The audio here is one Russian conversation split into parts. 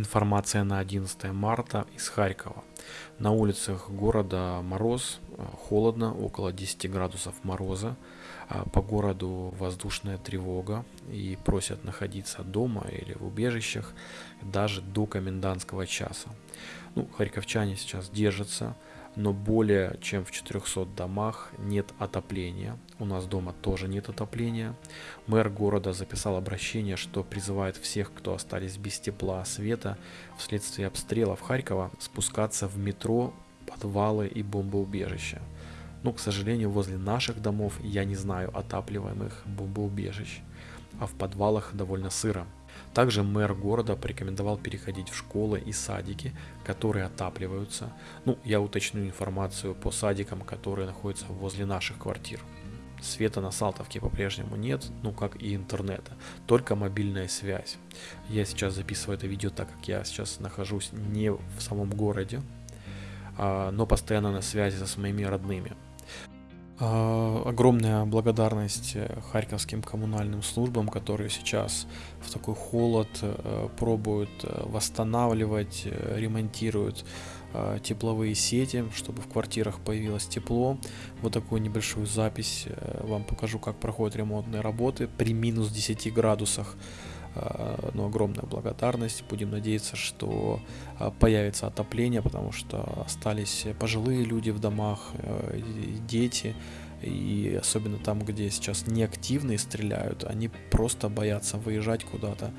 Информация на 11 марта из Харькова. На улицах города мороз, э, холодно, около 10 градусов мороза. А по городу воздушная тревога и просят находиться дома или в убежищах даже до комендантского часа. Ну, харьковчане сейчас держатся, но более чем в 400 домах нет отопления. У нас дома тоже нет отопления. Мэр города записал обращение, что призывает всех, кто остались без тепла, света вследствие обстрелов Харькова, спускаться в метро, подвалы и бомбоубежища. Но, к сожалению, возле наших домов я не знаю отапливаемых бомбоубежищ, а в подвалах довольно сыро. Также мэр города порекомендовал переходить в школы и садики, которые отапливаются. Ну, я уточню информацию по садикам, которые находятся возле наших квартир. Света на Салтовке по-прежнему нет, ну как и интернета, только мобильная связь. Я сейчас записываю это видео, так как я сейчас нахожусь не в самом городе, а, но постоянно на связи со моими родными. А, огромная благодарность э, харьковским коммунальным службам, которые сейчас в такой холод э, пробуют э, восстанавливать, ремонтируют тепловые сети, чтобы в квартирах появилось тепло. Вот такую небольшую запись вам покажу, как проходят ремонтные работы при минус 10 градусах. Ну, огромная благодарность. Будем надеяться, что появится отопление, потому что остались пожилые люди в домах, дети, и особенно там, где сейчас неактивные стреляют, они просто боятся выезжать куда-то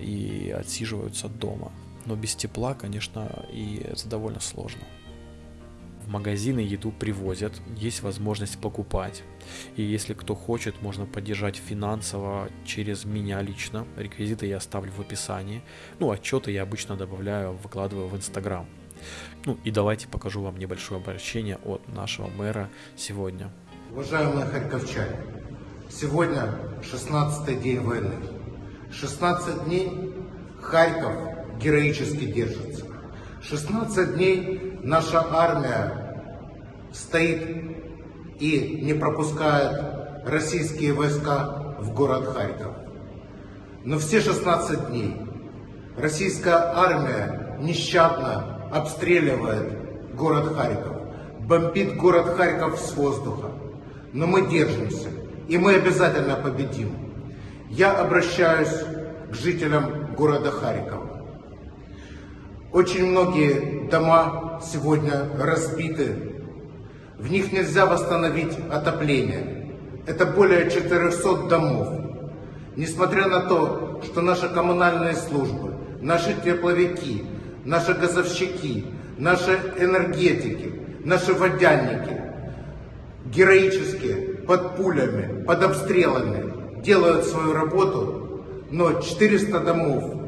и отсиживаются дома. Но без тепла, конечно, и это довольно сложно. В магазины еду привозят, есть возможность покупать. И если кто хочет, можно поддержать финансово через меня лично. Реквизиты я оставлю в описании. Ну, отчеты я обычно добавляю, выкладываю в Инстаграм. Ну и давайте покажу вам небольшое обращение от нашего мэра сегодня. Уважаемые харьковчане, сегодня 16 день войны. 16 дней Харьков героически держится. 16 дней наша армия стоит и не пропускает российские войска в город Харьков. Но все 16 дней российская армия нещадно обстреливает город Харьков, бомбит город Харьков с воздуха но мы держимся, и мы обязательно победим. Я обращаюсь к жителям города Харькова. Очень многие дома сегодня разбиты, в них нельзя восстановить отопление. Это более 400 домов. Несмотря на то, что наши коммунальные службы, наши тепловики, наши газовщики, наши энергетики, наши водяники героически под пулями, под обстрелами делают свою работу, но 400 домов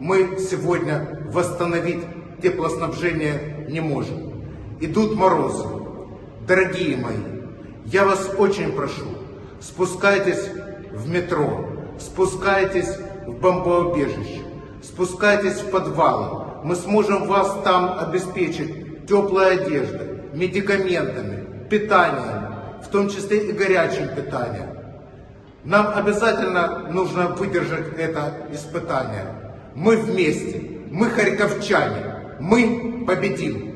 мы сегодня восстановить теплоснабжение не можем. Идут морозы. Дорогие мои, я вас очень прошу, спускайтесь в метро, спускайтесь в бомбоубежище, спускайтесь в подвалы. Мы сможем вас там обеспечить теплой одеждой, медикаментами, питанием, в том числе и горячим питанием. Нам обязательно нужно выдержать это испытание. Мы вместе, мы харьковчане, мы победим.